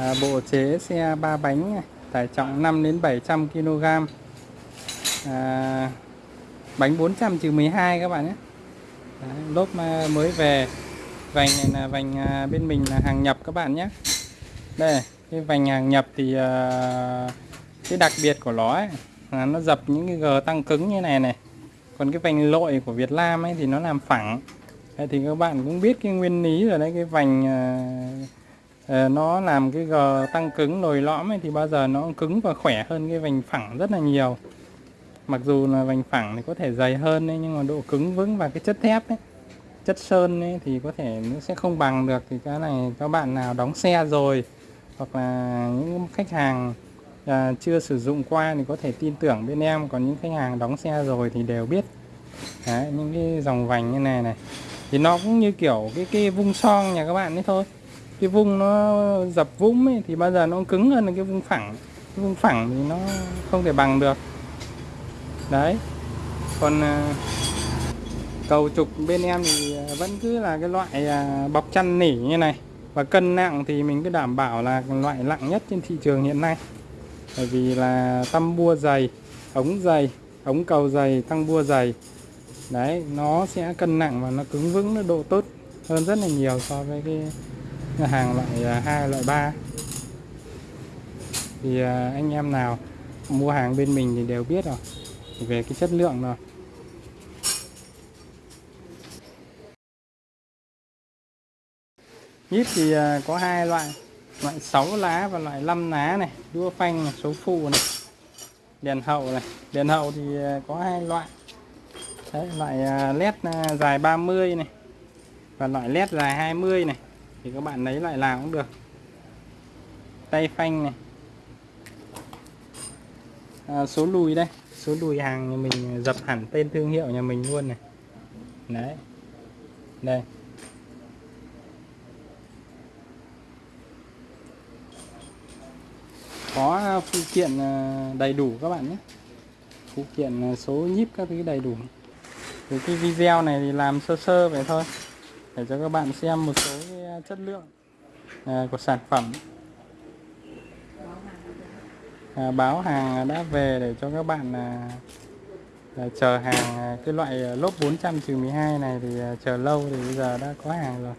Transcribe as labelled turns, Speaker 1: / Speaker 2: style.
Speaker 1: à, bộ chế xe ba bánh này, tải trọng 5 đến 700 kg à, bánh 400 trừ 12 các bạn nhé. Đấy, lốp à, mới về. Vành này là vành à, bên mình là hàng nhập các bạn nhé. Đây cái vành hàng nhập thì uh, cái đặc biệt của nó ấy, là nó dập những cái gờ tăng cứng như này này. Còn cái vành lội của Việt Nam ấy thì nó làm phẳng. Thì các bạn cũng biết cái nguyên lý rồi đấy cái vành uh, Ờ, nó làm cái gờ tăng cứng nồi lõm ấy thì bao giờ nó cứng và khỏe hơn cái vành phẳng rất là nhiều. Mặc dù là vành phẳng thì có thể dày hơn ấy, nhưng mà độ cứng vững và cái chất thép ấy chất sơn ấy, thì có thể nó sẽ không bằng được. Thì cái này các bạn nào đóng xe rồi hoặc là những khách hàng à, chưa sử dụng qua thì có thể tin tưởng bên em. Còn những khách hàng đóng xe rồi thì đều biết. Đấy, những cái dòng vành như này này. Thì nó cũng như kiểu cái cái vung son nhà các bạn ấy thôi cái vung nó dập vũng ấy, thì bao giờ nó cứng hơn là cái vung phẳng. Cái vung phẳng thì nó không thể bằng được. Đấy. Còn à, cầu trục bên em thì à, vẫn cứ là cái loại à, bọc chăn nỉ như này. Và cân nặng thì mình cứ đảm bảo là loại nặng nhất trên thị trường hiện nay. Bởi vì là tăm bua dày ống dày ống cầu dày tăng bua dày. Đấy nó sẽ cân nặng và nó cứng vững nó độ tốt hơn rất là nhiều so với cái hàng loại à, 2 loại 3 thì à, anh em nào mua hàng bên mình thì đều biết rồi về cái chất lượng rồi. Nhíp thì à, có hai loại loại 6 lá và loại 5 lá này đua phanh này, số phụ này đèn hậu này. Đèn hậu thì có hai loại. Đấy, loại led dài 30 này và loại led dài 20 này thì các bạn lấy lại làm cũng được. Tay phanh này. À, số lùi đây. Số lùi hàng nhà mình dập hẳn tên thương hiệu nhà mình luôn này. Đấy. Đây. Có phụ kiện à, đầy đủ các bạn nhé. Phụ kiện à, số nhíp các thứ đầy đủ. Thì cái video này thì làm sơ sơ vậy thôi. Để cho các bạn xem một số cái chất lượng à, của sản phẩm. À, báo hàng đã về để cho các bạn à, à, chờ hàng à, cái loại à, lốp 400 12 này thì chờ lâu thì bây giờ đã có hàng rồi.